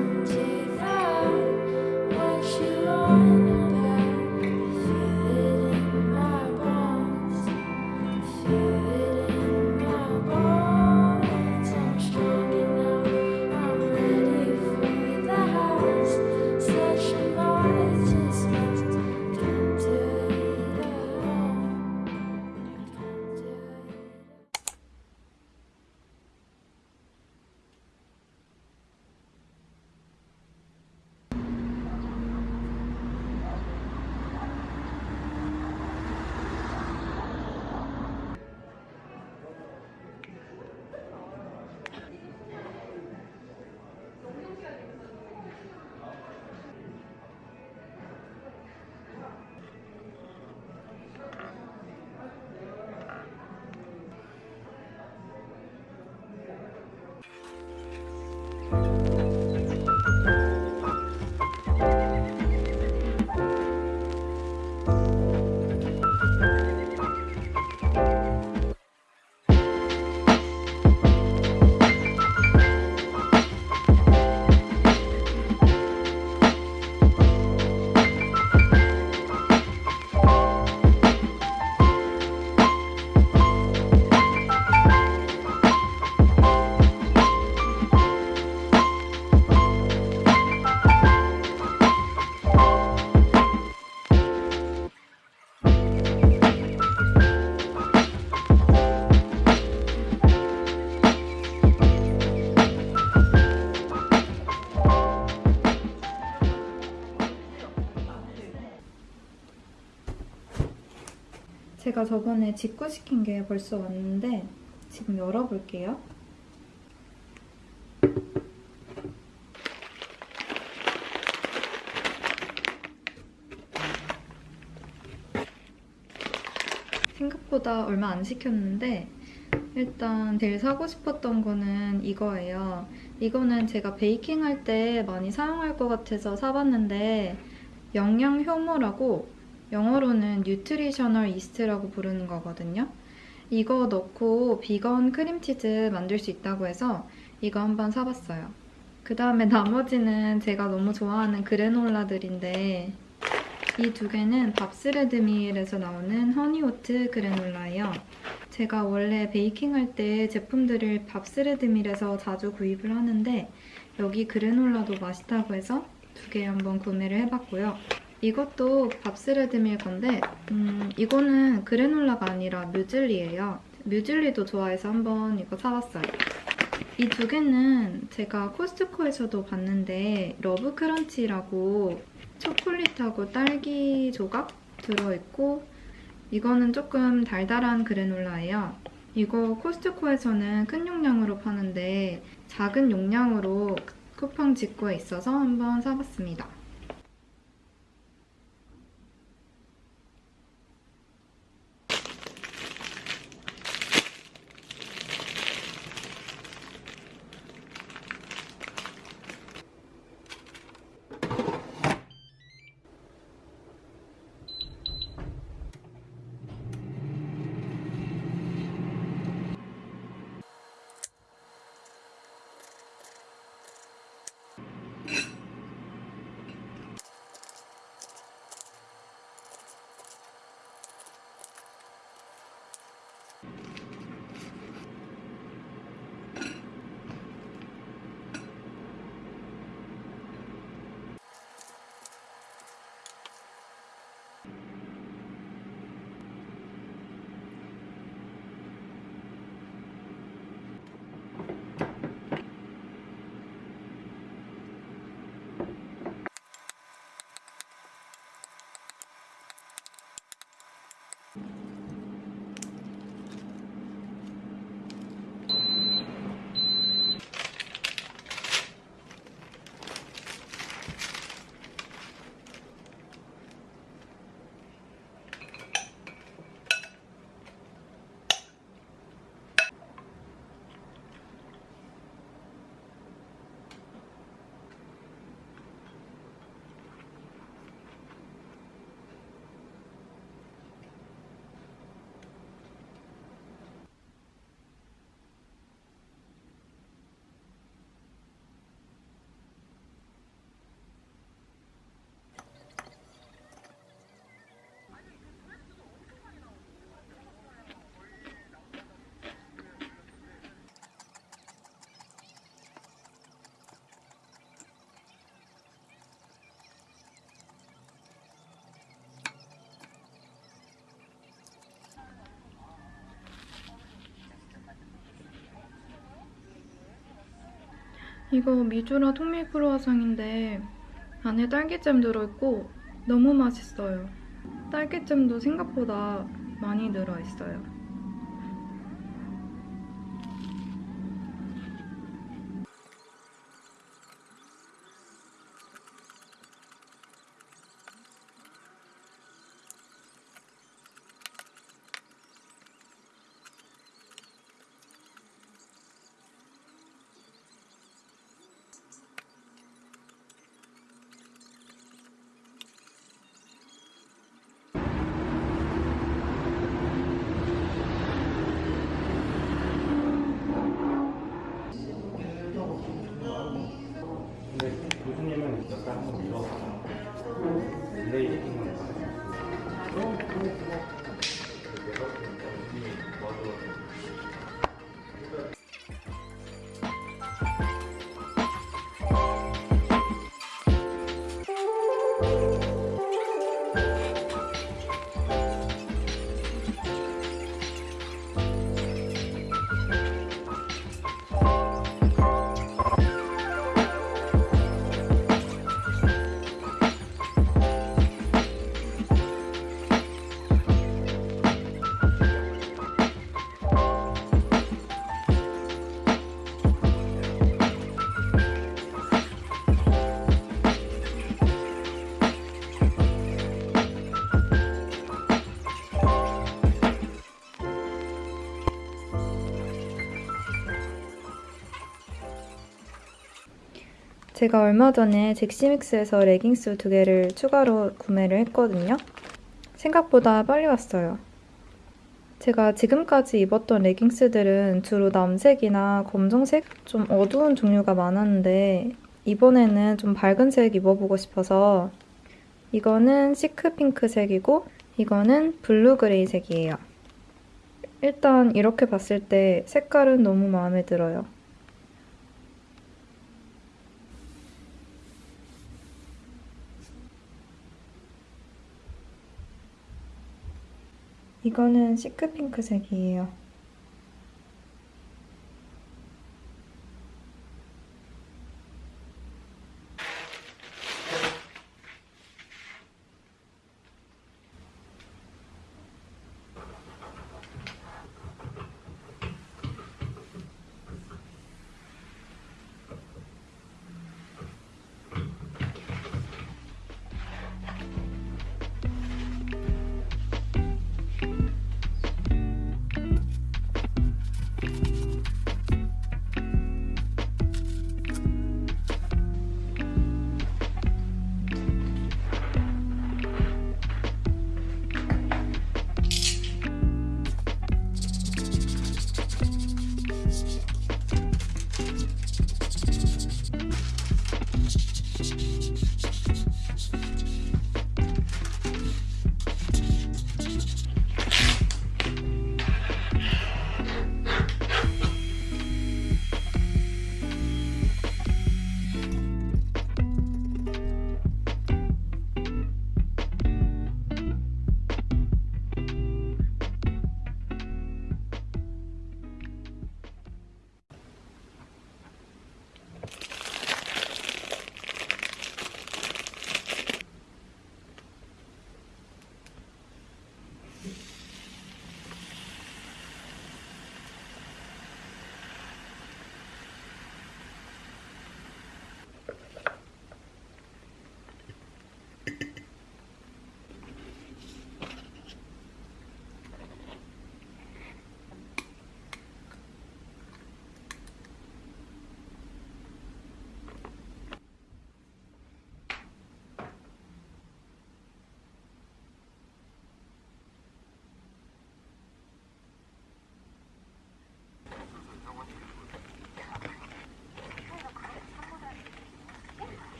changes. 제가 저번에 직구시킨 게 벌써 왔는데 지금 열어볼게요. 생각보다 얼마 안 시켰는데 일단 제일 사고 싶었던 거는 이거예요. 이거는 제가 베이킹 할 때 많이 사용할 것 같아서 사봤는데 영양 효모라고 영어로는 nutritional yeast라고 부르는 거거든요. 이거 넣고 비건 크림치즈 만들 수 있다고 해서 이거 한번 사봤어요. 그 다음에 나머지는 제가 너무 좋아하는 그래놀라들인데 이 두 개는 Bob's Red Mill에서 나오는 honey oat 그래놀라예요. 제가 원래 베이킹할 때 제품들을 Bob's Red Mill에서 자주 구입을 하는데 여기 그래놀라도 맛있다고 해서 두 개 한번 구매를 해봤고요. 이것도 Bob's Red Mill 건데 음, 이거는 그래놀라가 아니라 뮤즐리예요. 뮤즐리도 좋아해서 한번 이거 사봤어요. 이 두 개는 제가 코스트코에서도 봤는데 Love Crunch라고 초콜릿하고 딸기 조각 들어있고 이거는 조금 달달한 그래놀라예요. 이거 코스트코에서는 큰 용량으로 파는데 작은 용량으로 쿠팡 직구에 있어서 한번 사봤습니다. 이거 미주라 통밀 크루아상인데 안에 딸기잼 들어있고 너무 맛있어요. 딸기잼도 생각보다 많이 들어있어요. 제가 얼마 전에 젝시믹스에서 레깅스 두 개를 추가로 구매를 했거든요. 생각보다 빨리 왔어요. 제가 지금까지 입었던 레깅스들은 주로 남색이나 검정색, 좀 어두운 종류가 많았는데 이번에는 좀 밝은 색 입어보고 싶어서 이거는 chic pink색이고 이거는 blue gray 색이에요. 일단 이렇게 봤을 때 색깔은 너무 마음에 들어요. 이거는 시크핑크색이에요.